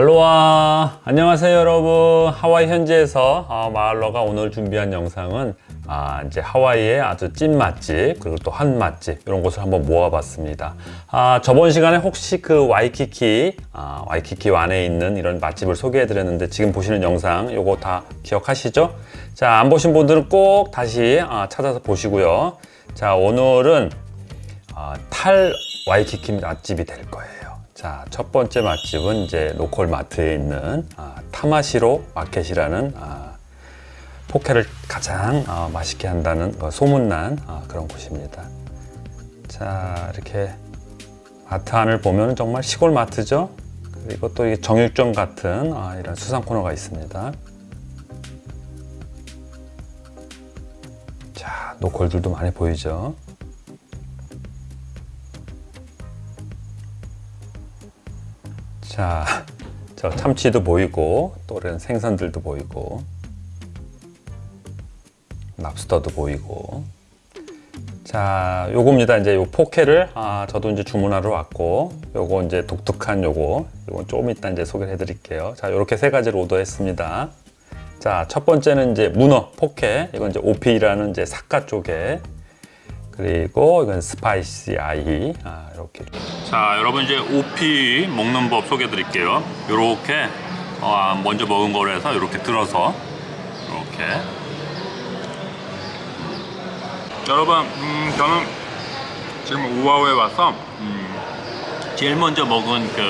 할로와. 안녕하세요 여러분. 하와이 현지에서 어, 마을러가 오늘 준비한 영상은 아, 이제 하와이의 아주 찐 맛집 그리고 또 한 맛집 이런 곳을 한번 모아봤습니다. 아, 저번 시간에 혹시 그 와이키키 아, 와이키키 안에 있는 이런 맛집을 소개해 드렸는데 지금 보시는 영상 요거 다 기억하시죠? 자 안 보신 분들은 꼭 다시 아, 찾아서 보시고요. 자 오늘은 아, 탈 와이키키 맛집이 될 거예요 자, 첫 번째 맛집은 이제 local 마트에 있는 아, 타마시로 마켓이라는 아, 포케를 가장 아, 맛있게 한다는 뭐 소문난 아, 그런 곳입니다. 자, 이렇게 마트 안을 보면 정말 시골 마트죠. 그리고 또 정육점 같은 아, 이런 수산 코너가 있습니다. 자, 노컬들도 많이 보이죠. 자, 저 참치도 보이고 또 이런 생선들도 보이고 랍스터도 보이고. 자 요겁니다. 이제 요 포케를 아 저도 이제 주문하러 왔고 요거 이제 독특한 요거 요건 조금 이따 이제 소개를 해 드릴게요. 자 요렇게 세 가지를 오더했습니다. 자 첫 번째는 이제 문어 포케 이건 이제 오피라는 이제 삿가 쪽에 그리고 이건 스파이시 아이. 아, 이렇게. 자 여러분 이제 오피 먹는 법 소개해 드릴게요. 이렇게 어, 먼저 먹은 거로 해서 이렇게 들어서 이렇게. 여러분 음, 저는 지금 우아우에 와서 음, 제일 먼저 먹은 그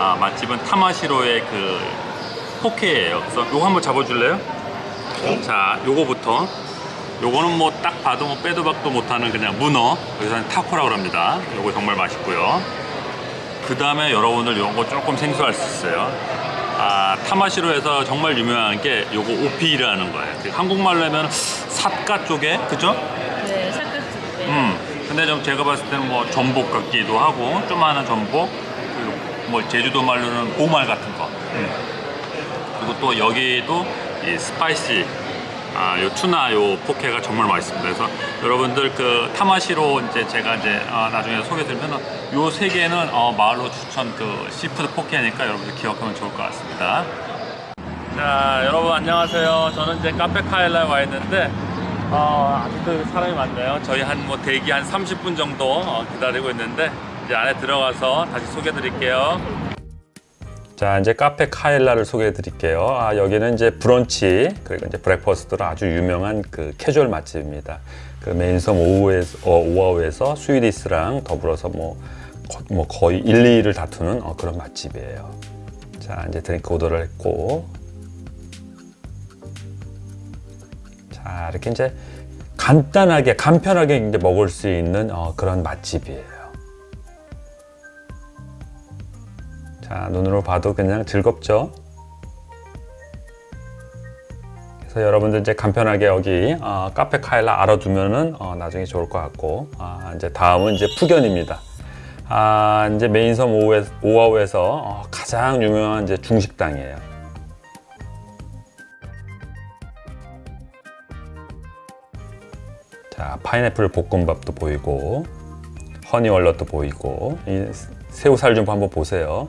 아, 맛집은 타마시로의 그 포케예요. 그래서 요거 한번 잡아줄래요? 자 요거부터 요거는 뭐 딱 봐도 뭐 빼도 박도 못하는 그냥 문어 여기서는 타코라고 합니다 요거 정말 맛있고요 그 다음에 여러분들 요거 조금 생소할 수 있어요 아 타마시로에서 정말 유명한 게 요거 오피라는 거예요 그 한국말로 하면 삿가 쪽에 그죠? 네, 삭가스. 네. 음 근데 좀 제가 봤을 때는 뭐 전복 같기도 하고 조그마한 전복 그리고 뭐 제주도 말로는 보말 같은 거 음. 그리고 또 여기도 이 spicy 아, 요 tuna 요 포케가 정말 맛있습니다. 그래서 여러분들 그 타마시로 이제 제가 이제 아, 나중에 소개드리면 요 세 개는 어, 마을로 추천 그 seafood 포케니까 여러분들 기억하면 좋을 것 같습니다. 자, 여러분 안녕하세요. 저는 이제 카페 카일라에 와 있는데 어, 아직도 사람이 많네요. 저희 한 뭐 대기 한 30분 정도 어, 기다리고 있는데 이제 안에 들어가서 다시 소개해 드릴게요. 자 이제 카페 카일라를 소개해 드릴게요. 아, 여기는 이제 브런치 그리고 이제 breakfast로 아주 유명한 그 캐주얼 맛집입니다. 그 메인섬 오아후에서, 어, 오아후에서 Sweet E's랑 더불어서 뭐, 거, 뭐 거의 1, 2위를 다투는 어, 그런 맛집이에요. 자 이제 드링크 오더를 했고. 자 이렇게 이제 간단하게 간편하게 이제 먹을 수 있는 어, 그런 맛집이에요 자 눈으로 봐도 그냥 즐겁죠? 그래서 여러분들 이제 간편하게 여기 어, 카페 카일라 알아두면은 어, 나중에 좋을 것 같고 아, 이제 다음은 이제 푸견입니다. 아, 이제 메인섬 오아우에서 어, 가장 유명한 이제 중식당이에요. 자 파인애플 볶음밥도 보이고 honey walnut도 보이고 이 새우살 좀 한번 보세요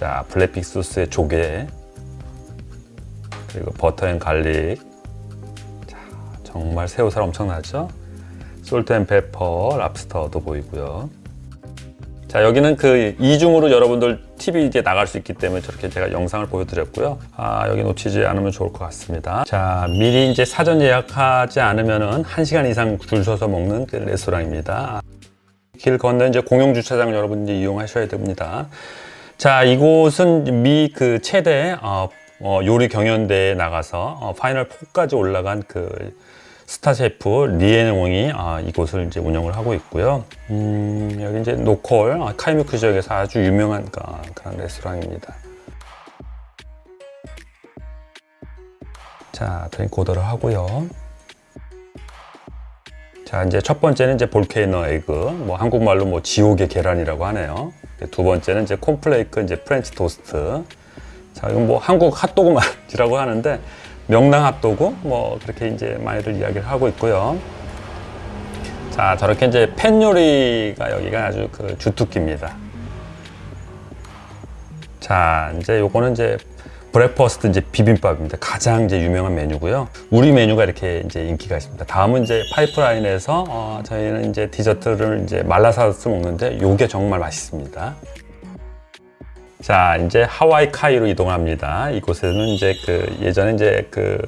자 black bean 소스에 조개. 그리고 butter and garlic. 자, 정말 새우살 엄청나죠? salt and pepper 랍스터도 보이고요. 자 여기는 그 이중으로 여러분들 TV 이제 나갈 수 있기 때문에 저렇게 제가 영상을 보여드렸고요. 아 여기 놓치지 않으면 좋을 것 같습니다. 자 미리 이제 사전 예약하지 않으면은 1시간 이상 줄 서서 먹는 그 레스토랑입니다. 길 건너 이제 공용 주차장 여러분들이 이용하셔야 됩니다 자 이곳은 미 그 최대 어, 어, 요리 경연대에 나가서 어, final 4까지 올라간 그 스타 셰프 리앤웡이 아, 이곳을 이제 운영을 하고 있고요. 음, 여기 이제 local 아, 카이무키 지역에서 아주 유명한 아, 그런 레스토랑입니다. 자, 드링크 오더를 하고요. 자, 이제 첫 번째는 이제 volcano egg, 뭐 한국말로 뭐 지옥의 계란이라고 하네요. 두 번째는 이제 콘플레이크 이제 프렌치 토스트. 자, 이건 뭐 한국 핫도그 맛이라고 하는데 명랑 핫도그 뭐 그렇게 이제 많이들 이야기를 하고 있고요. 자, 저렇게 이제 팬 요리가 여기가 아주 그 주특기입니다. 자, 이제 요거는 이제 breakfast 이제 비빔밥입니다. 가장 이제 유명한 메뉴고요. 우리 메뉴가 이렇게 이제 인기가 있습니다. 다음은 이제 파이프라인에서 어, 저희는 이제 디저트를 이제 malasadas 먹는데 요게 정말 맛있습니다. 자, 이제 하와이 카이로 이동합니다. 이곳에는 이제 그 예전에 이제 그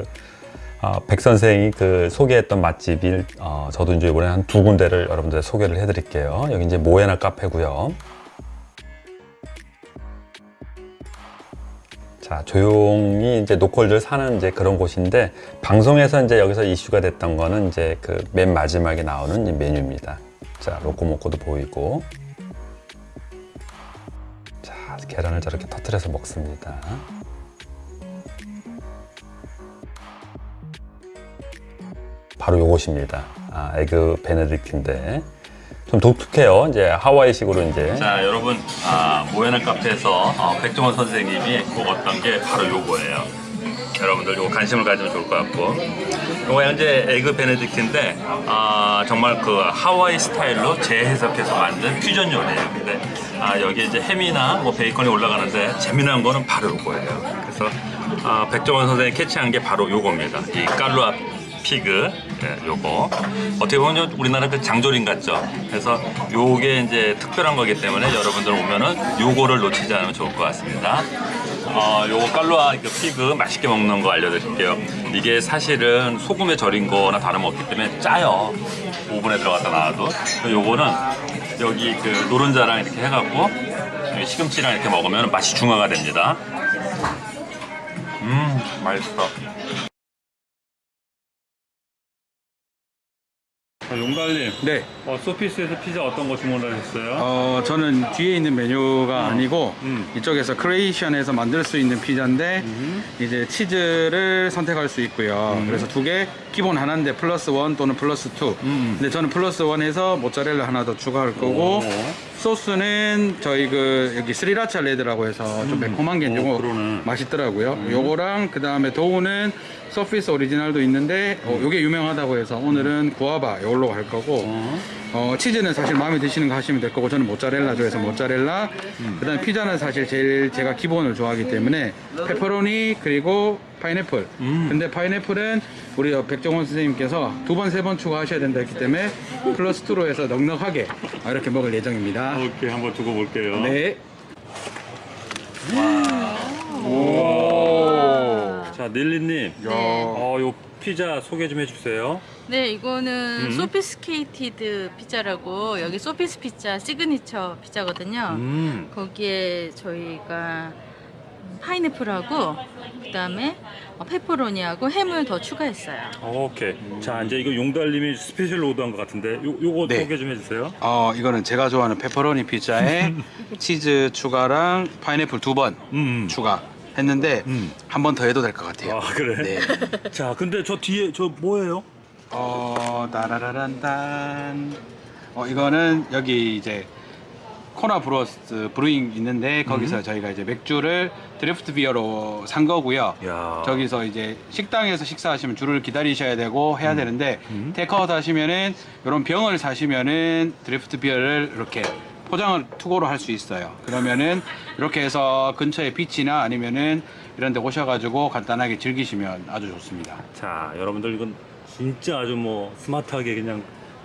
어, 백 선생이 그 소개했던 맛집이 어, 저도 이제 이번에 한 두 군데를 여러분들 소개를 해드릴게요. 여기 이제 모에나 카페고요. 자, 조용히 이제 노컬들 사는 이제 그런 곳인데 방송에서 이제 여기서 이슈가 됐던 거는 이제 그 맨 마지막에 나오는 이 메뉴입니다. 자, 로코모코도 보이고. 자, 계란을 저렇게 터트려서 먹습니다. 바로 요것입니다. 아, 에그 베네딕트인데 좀 독특해요. 이제 하와이식으로 이제 자 여러분 아, 모야나 카페에서 어, 백종원 선생님이 먹었던 게 바로 요거예요. 여러분들 요거 관심을 가지면 좋을 것 같고 요거 현재 egg benedict인데 아, 정말 그 하와이 스타일로 재해석해서 만든 퓨전 요리예요. 근데 아, 여기 이제 햄이나 뭐 베이컨이 올라가는데 재미난 거는 바로 요거예요. 그래서 아, 백종원 선생님이 캐치한 게 바로 요겁니다. 이 kalua pig 네, 요거. 어떻게 보면 우리나라 그 장조림 같죠? 그래서 요게 이제 특별한 거기 때문에 여러분들 오면은 요거를 놓치지 않으면 좋을 것 같습니다. 어, 요거 깔로아 그 피그 맛있게 먹는 거 알려드릴게요. 이게 사실은 소금에 절인 거나 다름없기 때문에 짜요. 오븐에 들어갔다 나와도 요거는 여기 그 노른자랑 이렇게 해갖고 시금치랑 이렇게 먹으면 맛이 중화가 됩니다. 음 맛있어 용달님 네, 어, 소피스에서 피자 어떤 거 주문하셨어요? 어, 저는 뒤에 있는 메뉴가 아니고 음. 이쪽에서 creation에서 만들 수 있는 피자인데 이제 치즈를 선택할 수 있고요. 그래서 두 개 기본 하나인데 plus one 또는 plus two. 음. 근데 저는 plus one에서 모짜렐라 하나 더 추가할 거고 오. 소스는 저희 그 여기 sriracha red라고 해서 좀 매콤한 게 오, 요거 그러네. 맛있더라고요. 요거랑 그 다음에 dough는 소피스 오리지널도 있는데 어, 요게 유명하다고 해서 오늘은 구아바 이 걸로 갈 거고. 어, 치즈는 사실 마음에 드시는 거 하시면 될 거고 저는 모짜렐라 좋아해서 모짜렐라. 그다음에 피자는 사실 제일 제가 기본을 좋아하기 때문에 페퍼로니 그리고 파인애플. 근데 파인애플은 우리 백종원 선생님께서 두 번 세 번 추가하셔야 된다 했기 때문에 플러스 2로 해서 넉넉하게 이렇게 먹을 예정입니다. 오케이 한번 두고 볼게요. 네. 자 닐리님, 네. 어, 요 피자 소개 좀 해주세요. 네, 이거는 음. sophisticated 피자라고 여기 소피스 피자 시그니처 피자거든요. 음, 거기에 저희가 파인애플하고 그다음에 어, 페퍼로니하고 햄을 더 추가했어요. 오케이. 자 이제 이거 용달님이 special 오더한 것 같은데 요 요거 네. 소개 좀 해주세요. 어, 이거는 제가 좋아하는 페퍼로니 피자에 치즈 추가랑 파인애플 두번 음. 추가 했는데 음. 한번 더 해도 될 것 같아요. 아 그래? 네. 자 근데 저 뒤에 저 뭐예요? 어, 따라라란단. 어, 이거는 여기 이제 코나 브로스 Brewing 있는데 거기서 음. 저희가 이제 맥주를 draft beer로 산 거고요. 야. 저기서 이제 식당에서 식사하시면 줄을 기다리셔야 되고 해야 되는데 음. 테이크아웃 하시면은 이런 병을 사시면은 draft beer를 이렇게 포장을 투고로 할 수 있어요. 그러면은 이렇게 해서 근처에 비치나 아니면은 이런 데 오셔가지고 간단하게 즐기시면 아주 좋습니다. 자 여러분들 이건 진짜 아주 뭐 스마트하게 그냥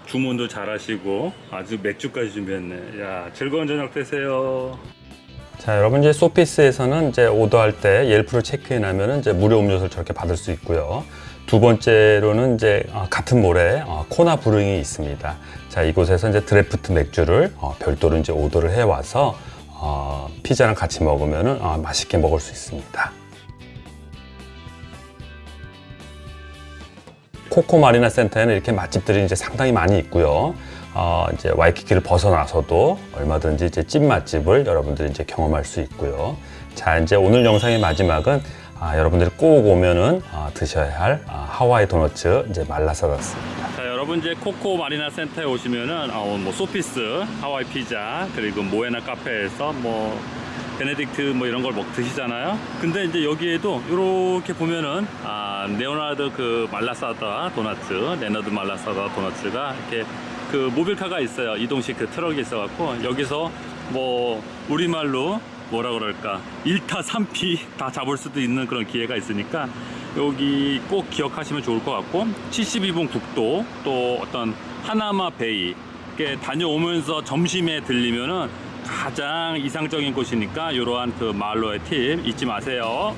주문도 잘 하시고 아주 맥주까지 준비했네. 야 즐거운 저녁 되세요. 자, 여러분 이제 소피스에서는 이제 오더할 때 옐프를 체크인하면 이제 무료 음료수를 저렇게 받을 수 있고요. 두 번째로는 이제 어, 같은 몰에 어, 코나 브루잉이 있습니다. 자, 이곳에서 이제 드래프트 맥주를 어, 별도로 이제 오더를 해 와서 어, 피자랑 같이 먹으면은 어, 맛있게 먹을 수 있습니다. 코코 마리나 센터에는 이렇게 맛집들이 이제 상당히 많이 있고요. 어, 이제 와이키키를 벗어나서도 얼마든지 이제 찐 맛집을 여러분들이 이제 경험할 수 있고요. 자, 이제 오늘 영상의 마지막은 아, 여러분들이 꼭 오면은 아, 드셔야 할 아, 하와이 도너츠 이제 malasadas입니다. 자 여러분 이제 코코 마리나 센터에 오시면은 어, 뭐 소피스 하와이 피자 그리고 모에나 카페에서 뭐 benedict 뭐 이런 걸 먹 드시잖아요 근데 이제 여기에도 이렇게 보면은 아 레오나드 그 malasada 도나츠 레너드 malasada 도나츠가 이렇게 그 mobile car가 있어요 이동식 그 트럭이 있어 갖고 여기서 뭐 우리말로 뭐라 그럴까 1타 3피 다 잡을 수도 있는 그런 기회가 있으니까 여기 꼭 기억하시면 좋을 것 같고 72번 국도 또 어떤 하나마 베이 다녀오면서 점심에 들리면은 가장 이상적인 곳이니까 이러한 그 말로의 팁 잊지 마세요.